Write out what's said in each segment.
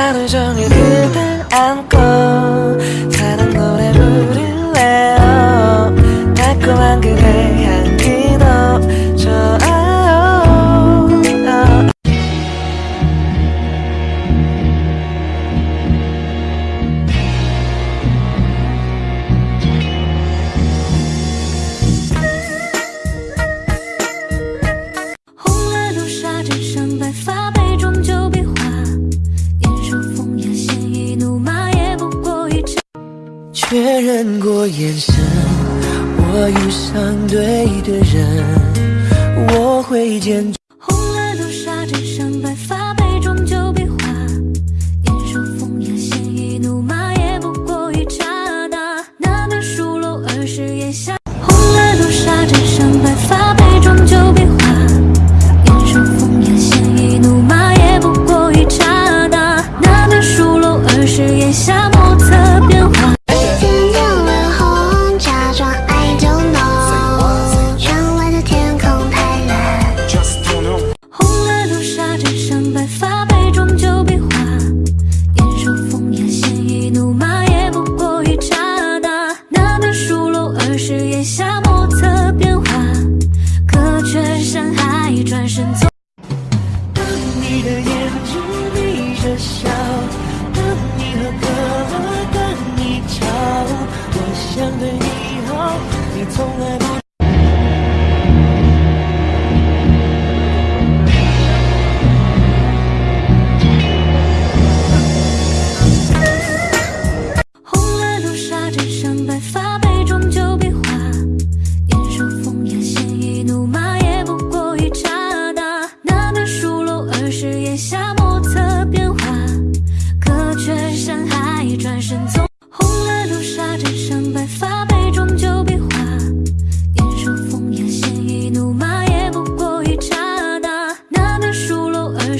하루 종일 그댈 안고 确认过眼神，我遇上对的人，我会坚红了流沙，枕上白发，杯中酒比划。年少风雅，鲜衣怒马，也不过一刹那。那年书楼儿时檐下，红了流沙，枕上白发，杯中酒比划。年少风雅，鲜衣怒马，也不过一刹那。那年书楼儿时檐下，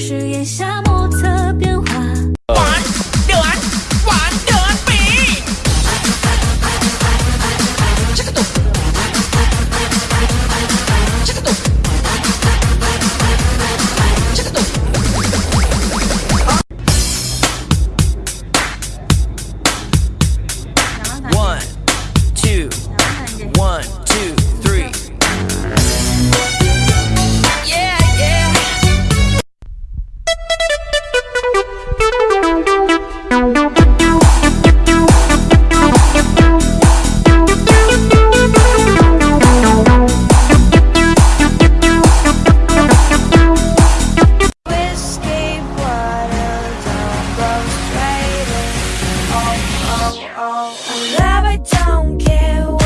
是眼下莫测变化 one one two one all. I love, I don't care.